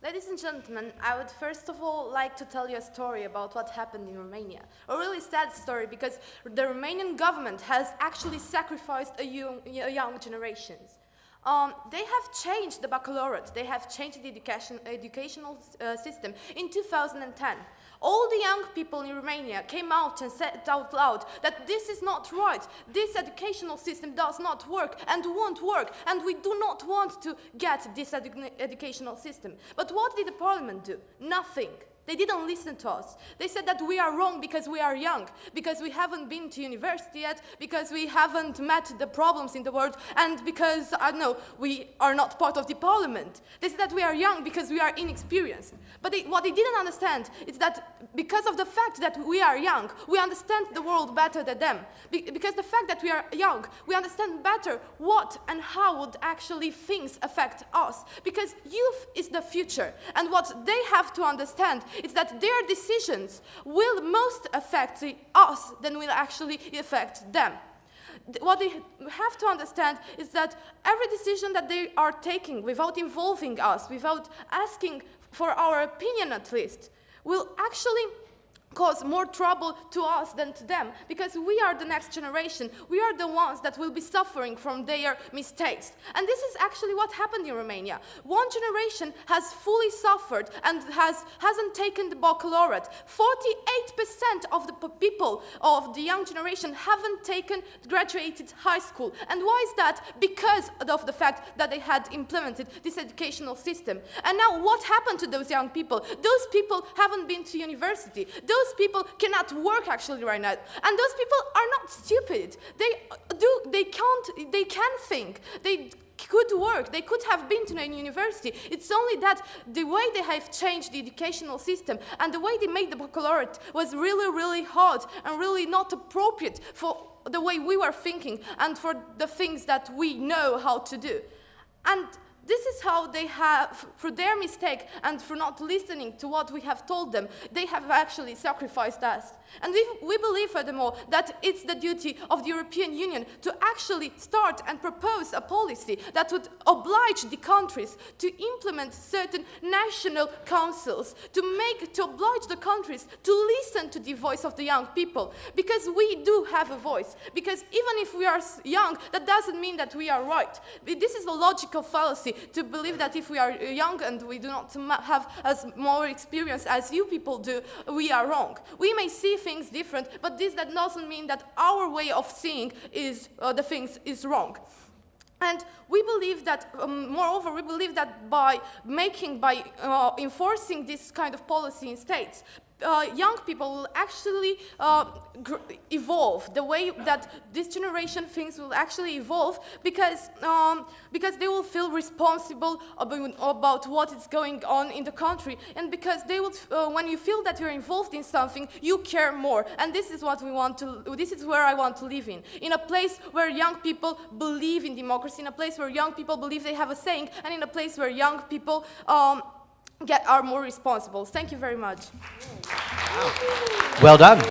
Ladies and gentlemen, I would first of all like to tell you a story about what happened in Romania. A really sad story because the Romanian government has actually sacrificed a young, a young. Um, they have changed the baccalaureate, they have changed the education, educational uh, system in 2010. All the young people in Romania came out and said out loud that this is not right, this educational system does not work and won't work, and we do not want to get this edu educational system. But what did the parliament do? Nothing. They didn't listen to us. They said that we are wrong because we are young, because we haven't been to university yet, because we haven't met the problems in the world, and because, I don't know, we are not part of the parliament. They said that we are young because we are inexperienced. But they, what they didn't understand is that because of the fact that we are young, we understand the world better than them. Be because the fact that we are young, we understand better what and how would actually things affect us. Because youth is the future, and what they have to understand it's that their decisions will most affect us than will actually affect them. What they have to understand is that every decision that they are taking without involving us, without asking for our opinion at least, will actually cause more trouble to us than to them because we are the next generation. We are the ones that will be suffering from their mistakes. And this is actually what happened in Romania. One generation has fully suffered and has, hasn't taken the baccalaureate. 48% of the people of the young generation haven't taken, graduated high school. And why is that? Because of the fact that they had implemented this educational system. And now what happened to those young people? Those people haven't been to university. Those those people cannot work actually right now. And those people are not stupid. They do, they can't, they can think. They could work, they could have been to a university. It's only that the way they have changed the educational system and the way they made the baccalaureate was really, really hard and really not appropriate for the way we were thinking and for the things that we know how to do. And this is how they have, for their mistake and for not listening to what we have told them, they have actually sacrificed us. And we, we believe, furthermore, that it's the duty of the European Union to actually start and propose a policy that would oblige the countries to implement certain national councils, to make, to oblige the countries to listen to the voice of the young people. Because we do have a voice. Because even if we are young, that doesn't mean that we are right. This is a logical fallacy to believe that if we are young and we do not have as more experience as you people do, we are wrong. We may see things different, but this that doesn't mean that our way of seeing is uh, the things is wrong. And we believe that, um, moreover, we believe that by making, by uh, enforcing this kind of policy in states, uh, young people will actually uh, evolve. The way that this generation thinks will actually evolve because, um, because they will feel responsible about, about, what is going on in the country and because they will, uh, when you feel that you're involved in something, you care more. And this is what we want to, this is where I want to live in. In a place where young people believe in democracy, in a place where young people believe they have a saying, and in a place where young people um, get are more responsible. Thank you very much. Well done.